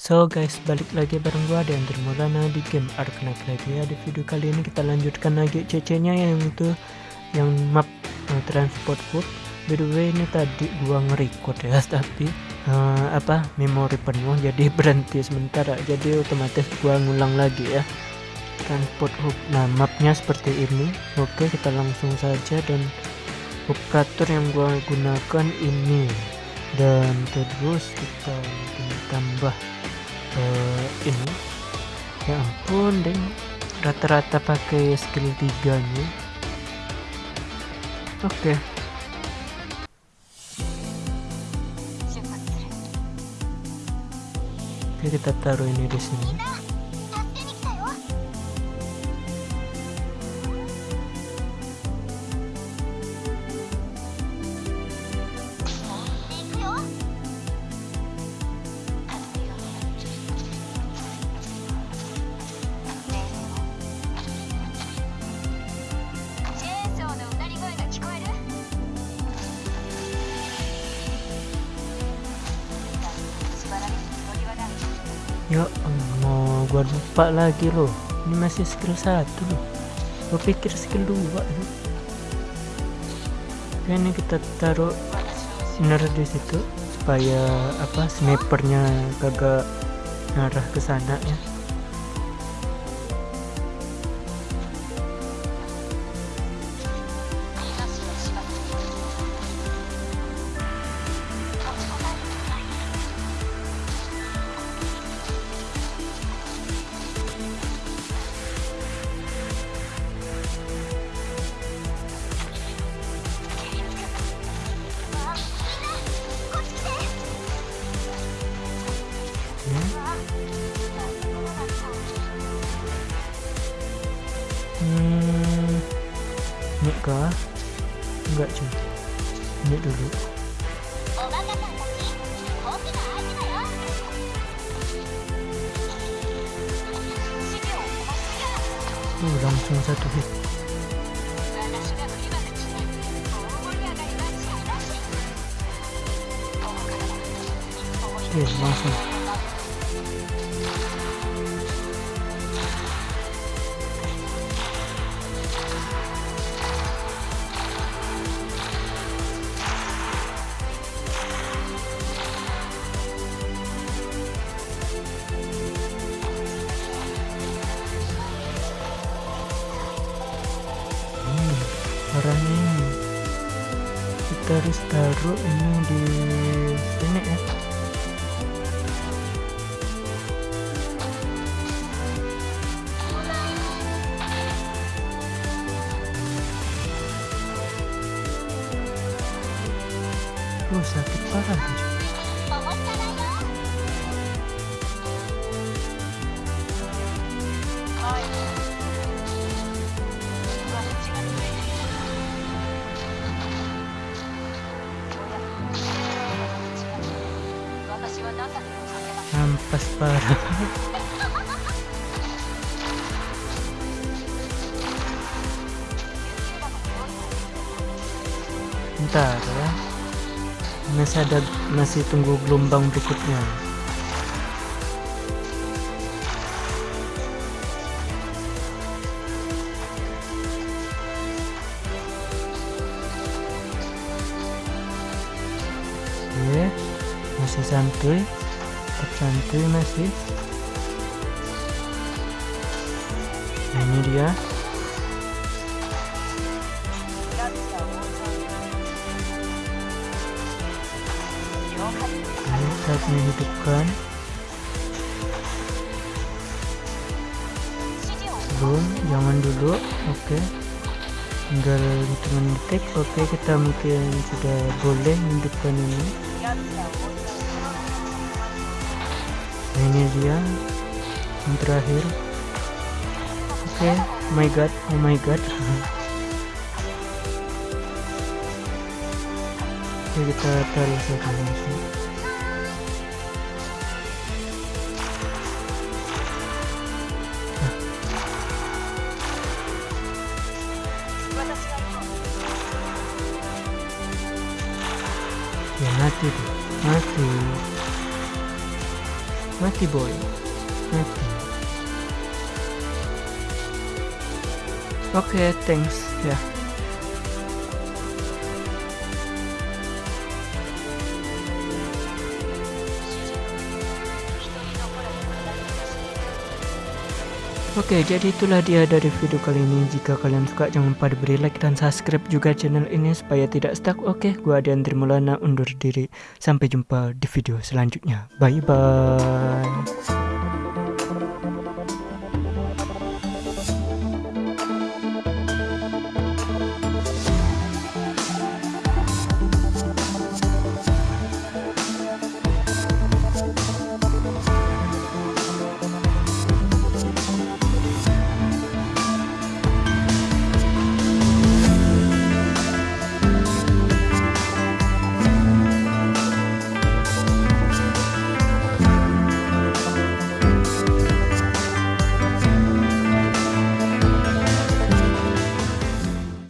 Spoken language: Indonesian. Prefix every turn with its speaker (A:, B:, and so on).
A: So guys, balik lagi bareng gua dan Maulana di game Arknight lagi ya. Di video kali ini kita lanjutkan lagi CC-nya yang itu yang map uh, transport food. By the way ini tadi gua nge-record ya, tapi uh, apa memori penuh jadi berhenti sementara. Jadi otomatis gua ngulang lagi ya. Transport hub. Nah, mapnya seperti ini. Oke, kita langsung saja dan operator yang gua gunakan ini dan terus kita tambah uh, ini? Ya ampun deng. Rata-rata pakai skill 3 nya oke. Okay. oke kita taruh ini di sini ya mau gua lupa lagi loh ini masih skill satu loh gua pikir skill dua loh Oke, ini kita taruh sinar di situ supaya apa snipernya kagak ngarah ke sana ya ini kah enggak cuy. Ini dulu. Uh, langsung satu hit. Oke langsung ini. Kita harus taruh ini di sini ya. Oh sakit parah Ampas parah. Bentar ya. Masih ada masih tunggu gelombang berikutnya. Oke, masih santuy tersantuy masih ini dia Ayo saat menghidupkan belum jangan dulu oke tinggal hitungan detik oke kita mungkin sudah boleh menghidupkan ini ini dia. Yang terakhir. Oke. Okay. oh my god. Oh my god. Oke kita taruh saja langsung ya mati tuh. Mati mati boy. Mati oke okay, thanks. Ya Oke, jadi itulah dia dari video kali ini. Jika kalian suka, jangan lupa diberi like dan subscribe juga channel ini supaya tidak stuck. Oke, gua Adrian Trimulana undur diri. Sampai jumpa di video selanjutnya. Bye bye.